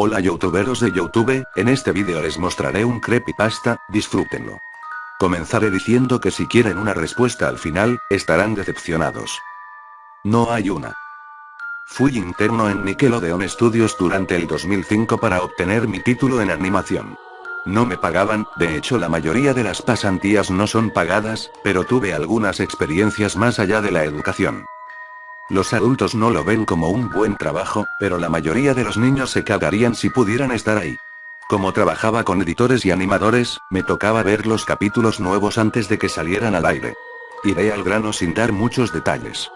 Hola youtuberos de Youtube, en este vídeo les mostraré un creepypasta, disfrútenlo. Comenzaré diciendo que si quieren una respuesta al final, estarán decepcionados. No hay una. Fui interno en Nickelodeon Studios durante el 2005 para obtener mi título en animación. No me pagaban, de hecho la mayoría de las pasantías no son pagadas, pero tuve algunas experiencias más allá de la educación. Los adultos no lo ven como un buen trabajo, pero la mayoría de los niños se cagarían si pudieran estar ahí. Como trabajaba con editores y animadores, me tocaba ver los capítulos nuevos antes de que salieran al aire. Iré al grano sin dar muchos detalles.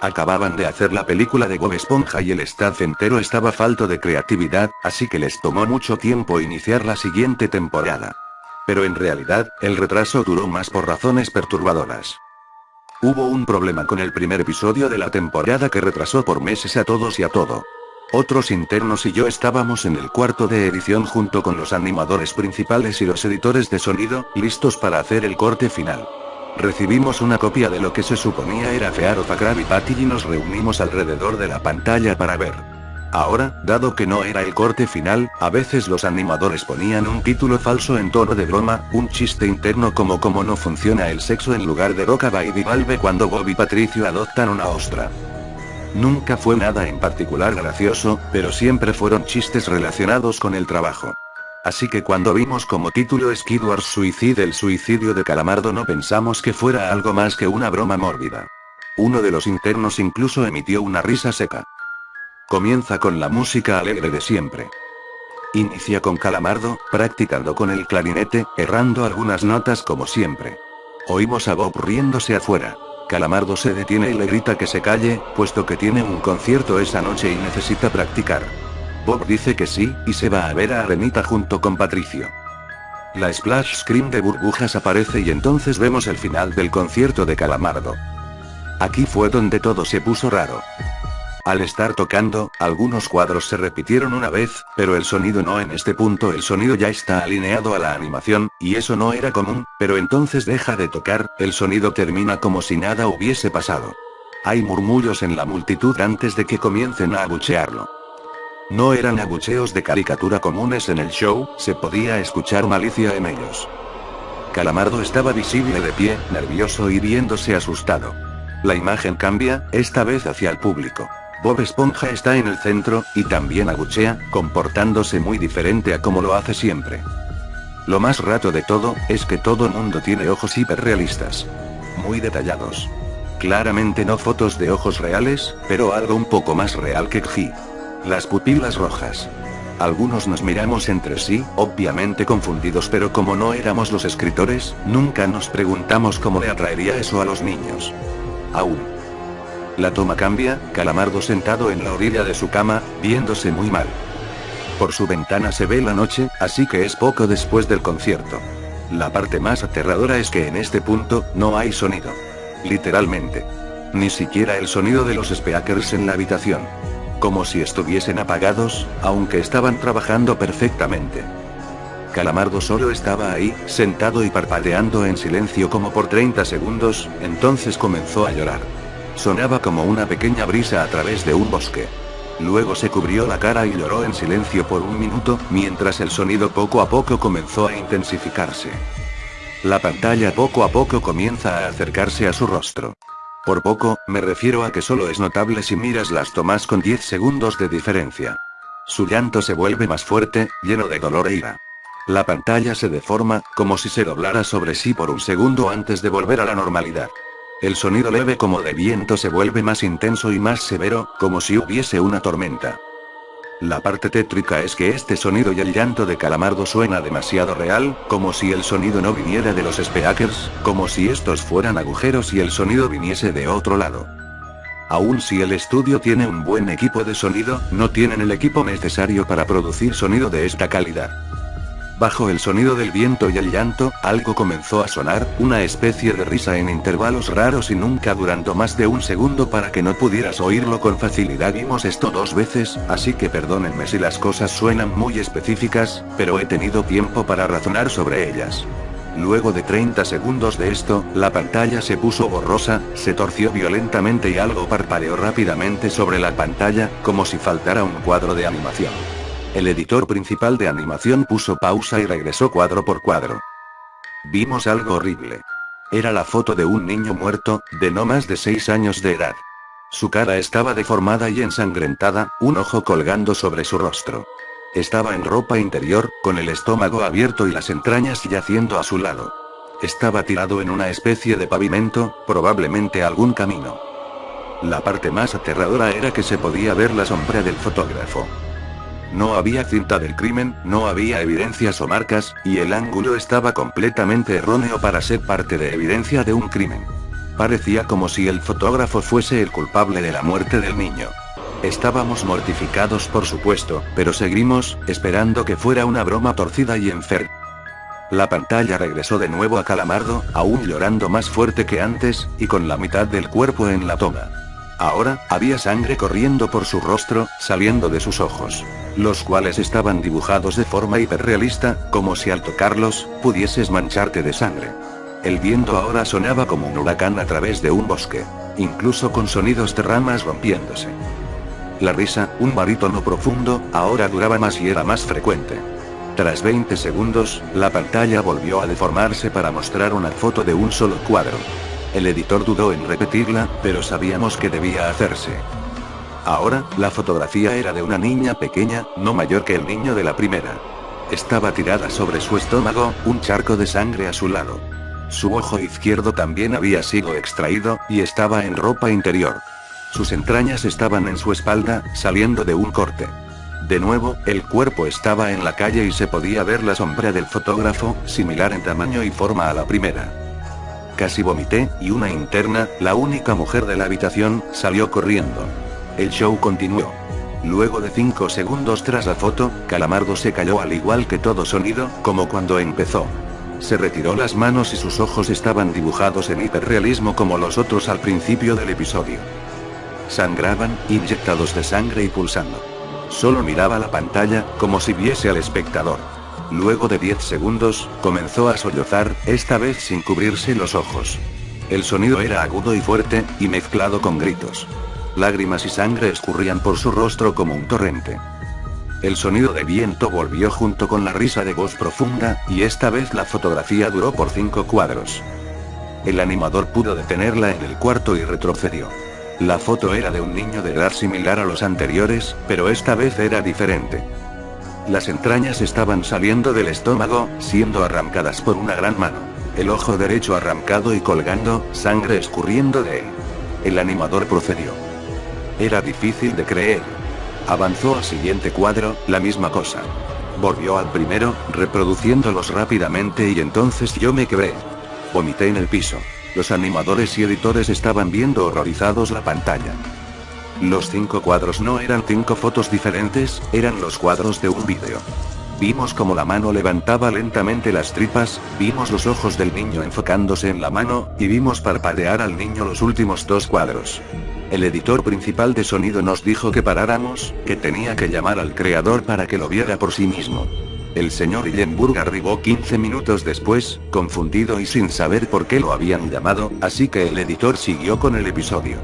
Acababan de hacer la película de Bob Esponja y el staff entero estaba falto de creatividad, así que les tomó mucho tiempo iniciar la siguiente temporada. Pero en realidad, el retraso duró más por razones perturbadoras. Hubo un problema con el primer episodio de la temporada que retrasó por meses a todos y a todo. Otros internos y yo estábamos en el cuarto de edición junto con los animadores principales y los editores de sonido, listos para hacer el corte final. Recibimos una copia de lo que se suponía era Fear of a y Patty y nos reunimos alrededor de la pantalla para ver. Ahora, dado que no era el corte final, a veces los animadores ponían un título falso en tono de broma, un chiste interno como cómo no funciona el sexo en lugar de Roca Baby Valve cuando Bob y Patricio adoptan una ostra. Nunca fue nada en particular gracioso, pero siempre fueron chistes relacionados con el trabajo. Así que cuando vimos como título Skidward Suicide el suicidio de Calamardo no pensamos que fuera algo más que una broma mórbida. Uno de los internos incluso emitió una risa seca. Comienza con la música alegre de siempre. Inicia con Calamardo, practicando con el clarinete, errando algunas notas como siempre. Oímos a Bob riéndose afuera. Calamardo se detiene y le grita que se calle, puesto que tiene un concierto esa noche y necesita practicar. Bob dice que sí, y se va a ver a Arenita junto con Patricio. La splash screen de burbujas aparece y entonces vemos el final del concierto de Calamardo. Aquí fue donde todo se puso raro. Al estar tocando, algunos cuadros se repitieron una vez, pero el sonido no en este punto el sonido ya está alineado a la animación, y eso no era común, pero entonces deja de tocar, el sonido termina como si nada hubiese pasado. Hay murmullos en la multitud antes de que comiencen a abuchearlo. No eran abucheos de caricatura comunes en el show, se podía escuchar malicia en ellos. Calamardo estaba visible de pie, nervioso y viéndose asustado. La imagen cambia, esta vez hacia el público. Bob Esponja está en el centro, y también aguchea, comportándose muy diferente a como lo hace siempre. Lo más rato de todo, es que todo mundo tiene ojos hiperrealistas. Muy detallados. Claramente no fotos de ojos reales, pero algo un poco más real que G. Las pupilas rojas. Algunos nos miramos entre sí, obviamente confundidos pero como no éramos los escritores, nunca nos preguntamos cómo le atraería eso a los niños. Aún. La toma cambia, Calamardo sentado en la orilla de su cama, viéndose muy mal. Por su ventana se ve la noche, así que es poco después del concierto. La parte más aterradora es que en este punto, no hay sonido. Literalmente. Ni siquiera el sonido de los speakers en la habitación. Como si estuviesen apagados, aunque estaban trabajando perfectamente. Calamardo solo estaba ahí, sentado y parpadeando en silencio como por 30 segundos, entonces comenzó a llorar. Sonaba como una pequeña brisa a través de un bosque. Luego se cubrió la cara y lloró en silencio por un minuto, mientras el sonido poco a poco comenzó a intensificarse. La pantalla poco a poco comienza a acercarse a su rostro. Por poco, me refiero a que solo es notable si miras las tomas con 10 segundos de diferencia. Su llanto se vuelve más fuerte, lleno de dolor e ira. La pantalla se deforma, como si se doblara sobre sí por un segundo antes de volver a la normalidad. El sonido leve como de viento se vuelve más intenso y más severo, como si hubiese una tormenta. La parte tétrica es que este sonido y el llanto de Calamardo suena demasiado real, como si el sonido no viniera de los speakers, como si estos fueran agujeros y el sonido viniese de otro lado. Aún si el estudio tiene un buen equipo de sonido, no tienen el equipo necesario para producir sonido de esta calidad. Bajo el sonido del viento y el llanto, algo comenzó a sonar, una especie de risa en intervalos raros y nunca durando más de un segundo para que no pudieras oírlo con facilidad. Vimos esto dos veces, así que perdónenme si las cosas suenan muy específicas, pero he tenido tiempo para razonar sobre ellas. Luego de 30 segundos de esto, la pantalla se puso borrosa, se torció violentamente y algo parpadeó rápidamente sobre la pantalla, como si faltara un cuadro de animación. El editor principal de animación puso pausa y regresó cuadro por cuadro. Vimos algo horrible. Era la foto de un niño muerto, de no más de 6 años de edad. Su cara estaba deformada y ensangrentada, un ojo colgando sobre su rostro. Estaba en ropa interior, con el estómago abierto y las entrañas yaciendo a su lado. Estaba tirado en una especie de pavimento, probablemente algún camino. La parte más aterradora era que se podía ver la sombra del fotógrafo. No había cinta del crimen, no había evidencias o marcas, y el ángulo estaba completamente erróneo para ser parte de evidencia de un crimen. Parecía como si el fotógrafo fuese el culpable de la muerte del niño. Estábamos mortificados por supuesto, pero seguimos, esperando que fuera una broma torcida y enferma. La pantalla regresó de nuevo a Calamardo, aún llorando más fuerte que antes, y con la mitad del cuerpo en la toma. Ahora, había sangre corriendo por su rostro, saliendo de sus ojos. Los cuales estaban dibujados de forma hiperrealista, como si al tocarlos, pudieses mancharte de sangre. El viento ahora sonaba como un huracán a través de un bosque. Incluso con sonidos de ramas rompiéndose. La risa, un barítono profundo, ahora duraba más y era más frecuente. Tras 20 segundos, la pantalla volvió a deformarse para mostrar una foto de un solo cuadro. El editor dudó en repetirla, pero sabíamos que debía hacerse. Ahora, la fotografía era de una niña pequeña, no mayor que el niño de la primera. Estaba tirada sobre su estómago, un charco de sangre a su lado. Su ojo izquierdo también había sido extraído, y estaba en ropa interior. Sus entrañas estaban en su espalda, saliendo de un corte. De nuevo, el cuerpo estaba en la calle y se podía ver la sombra del fotógrafo, similar en tamaño y forma a la primera. Casi vomité, y una interna, la única mujer de la habitación, salió corriendo. El show continuó. Luego de 5 segundos tras la foto, Calamardo se cayó al igual que todo sonido, como cuando empezó. Se retiró las manos y sus ojos estaban dibujados en hiperrealismo como los otros al principio del episodio. Sangraban, inyectados de sangre y pulsando. Solo miraba la pantalla, como si viese al espectador. Luego de 10 segundos, comenzó a sollozar, esta vez sin cubrirse los ojos. El sonido era agudo y fuerte, y mezclado con gritos. Lágrimas y sangre escurrían por su rostro como un torrente. El sonido de viento volvió junto con la risa de voz profunda, y esta vez la fotografía duró por cinco cuadros. El animador pudo detenerla en el cuarto y retrocedió. La foto era de un niño de edad similar a los anteriores, pero esta vez era diferente. Las entrañas estaban saliendo del estómago, siendo arrancadas por una gran mano. El ojo derecho arrancado y colgando, sangre escurriendo de él. El animador procedió. Era difícil de creer. Avanzó al siguiente cuadro, la misma cosa. Volvió al primero, reproduciéndolos rápidamente y entonces yo me quebré. Vomité en el piso. Los animadores y editores estaban viendo horrorizados la pantalla. Los cinco cuadros no eran cinco fotos diferentes, eran los cuadros de un vídeo. Vimos como la mano levantaba lentamente las tripas, vimos los ojos del niño enfocándose en la mano, y vimos parpadear al niño los últimos dos cuadros. El editor principal de sonido nos dijo que paráramos, que tenía que llamar al creador para que lo viera por sí mismo. El señor Illenburg arribó 15 minutos después, confundido y sin saber por qué lo habían llamado, así que el editor siguió con el episodio.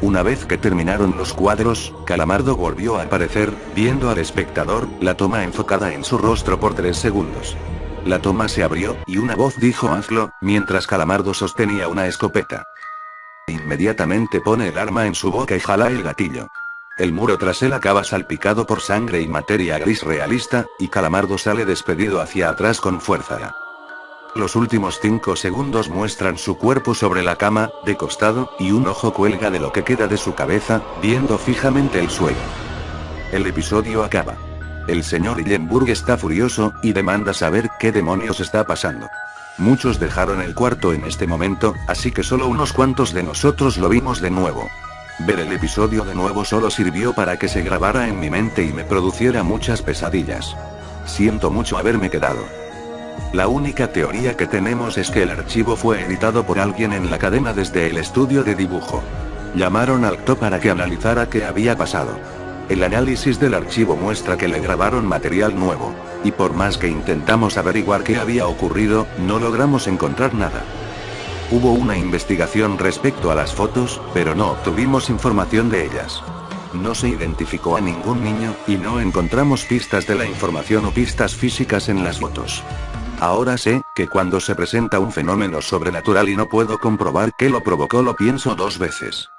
Una vez que terminaron los cuadros, Calamardo volvió a aparecer, viendo al espectador, la toma enfocada en su rostro por 3 segundos. La toma se abrió, y una voz dijo hazlo, mientras Calamardo sostenía una escopeta. Inmediatamente pone el arma en su boca y jala el gatillo. El muro tras él acaba salpicado por sangre y materia gris realista, y Calamardo sale despedido hacia atrás con fuerza. Los últimos 5 segundos muestran su cuerpo sobre la cama, de costado, y un ojo cuelga de lo que queda de su cabeza, viendo fijamente el suelo. El episodio acaba. El señor Illenburg está furioso, y demanda saber qué demonios está pasando. Muchos dejaron el cuarto en este momento, así que solo unos cuantos de nosotros lo vimos de nuevo. Ver el episodio de nuevo solo sirvió para que se grabara en mi mente y me produciera muchas pesadillas. Siento mucho haberme quedado. La única teoría que tenemos es que el archivo fue editado por alguien en la cadena desde el estudio de dibujo. Llamaron al TO para que analizara qué había pasado. El análisis del archivo muestra que le grabaron material nuevo. Y por más que intentamos averiguar qué había ocurrido, no logramos encontrar nada. Hubo una investigación respecto a las fotos, pero no obtuvimos información de ellas. no se identificó a ningún niño, y no encontramos pistas de la información o pistas físicas en las fotos. Ahora sé, que cuando se presenta un fenómeno sobrenatural y no puedo comprobar qué lo provocó lo pienso dos veces.